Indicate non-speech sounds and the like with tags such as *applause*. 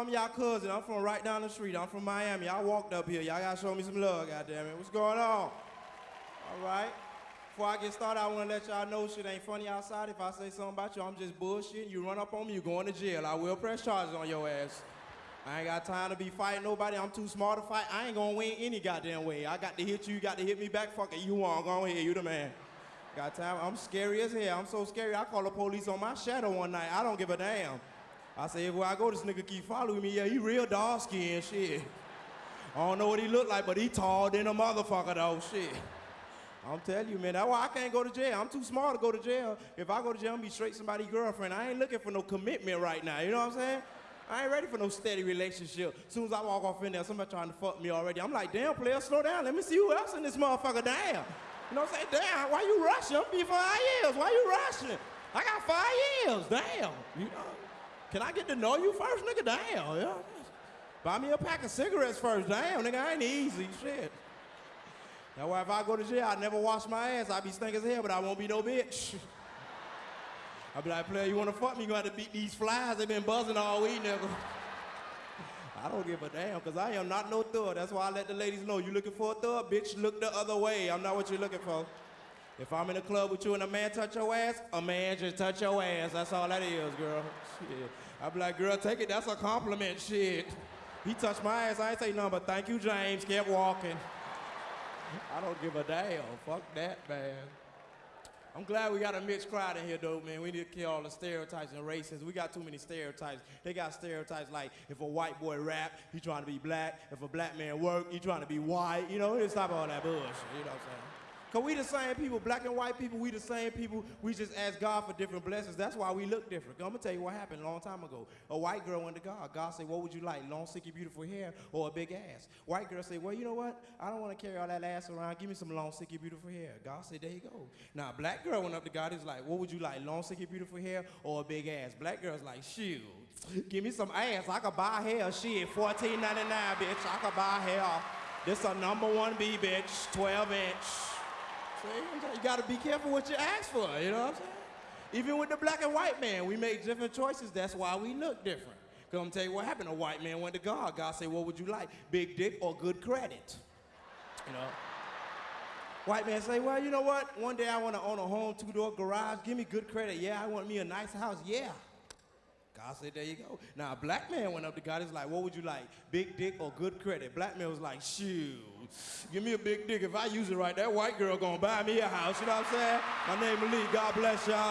I'm y'all cousin. I'm from right down the street. I'm from Miami. Y'all walked up here. Y'all gotta show me some love, goddamn it. What's going on? All right. Before I get started, I want to let y'all know shit ain't funny outside. If I say something about you, I'm just bullshitting. You run up on me, you going to jail. I will press charges on your ass. I ain't got time to be fighting nobody. I'm too smart to fight. I ain't gonna win any goddamn way. I got to hit you, you got to hit me back. Fuck it, you want, go ahead, you the man. Got time? I'm scary as hell. I'm so scary. I call the police on my shadow one night. I don't give a damn. I say, everywhere I go, this nigga keep following me. Yeah, he real dark skinned shit. I don't know what he look like, but he tall than a motherfucker though. Shit. I'm telling you, man, that's why I can't go to jail. I'm too smart to go to jail. If I go to jail, I'm be straight somebody's girlfriend. I ain't looking for no commitment right now. You know what I'm saying? I ain't ready for no steady relationship. As soon as I walk off in there, somebody trying to fuck me already. I'm like, damn, player, slow down. Let me see who else in this motherfucker. Damn. You know what I'm saying? Damn, why you rushing? I'm be five years. Why you rushing? I got five years. Damn. You know? Can I get to know you first, nigga? Damn. Yeah. Buy me a pack of cigarettes first. Damn, nigga, I ain't easy. Shit. That's why if I go to jail, I never wash my ass. I be stink as hell, but I won't be no bitch. *laughs* I be like, player, you wanna fuck me? You gonna have to beat these flies. They been buzzing all week, nigga. *laughs* I don't give a damn, cause I am not no thug. That's why I let the ladies know. You looking for a thug, bitch? Look the other way. I'm not what you're looking for. If I'm in a club with you and a man touch your ass, a man just touch your ass. That's all that is, girl. Shit. I be like, girl, take it. That's a compliment. Shit. He touched my ass. I ain't say nothing but thank you, James. Kept walking. I don't give a damn. Fuck that, man. I'm glad we got a mixed crowd in here, though, man. We need to kill all the stereotypes and races. We got too many stereotypes. They got stereotypes like if a white boy rap, he trying to be black. If a black man work, he trying to be white. You know, just stop all that bullshit. You know what I'm saying? Cause we the same people, black and white people, we the same people. We just ask God for different blessings. That's why we look different. I'm gonna tell you what happened a long time ago. A white girl went to God. God said, what would you like, long, sicky, beautiful hair or a big ass? White girl said, well, you know what? I don't wanna carry all that ass around. Give me some long, sicky, beautiful hair. God said, there you go. Now, black girl went up to God. He's like, what would you like, long, sicky, beautiful hair or a big ass? Black girl's like, shoot, give me some ass. I could buy hair. Shit, $14.99, bitch. I could buy hair. This a number one B, bitch, 12 inch. See? You gotta be careful what you ask for, you know what I'm saying? Even with the black and white man, we make different choices. That's why we look different. Cause I'm tell you what happened. A white man went to God. God said, what would you like? Big dick or good credit? You know? White man say, well, you know what? One day I want to own a home, two-door garage. Give me good credit. Yeah, I want me a nice house. Yeah. God said, there you go. Now, a black man went up to God. He's like, what would you like? Big dick or good credit? Black man was like, shoot, give me a big dick. If I use it right, that white girl gonna buy me a house. You know what I'm saying? My name is Lee. God bless y'all.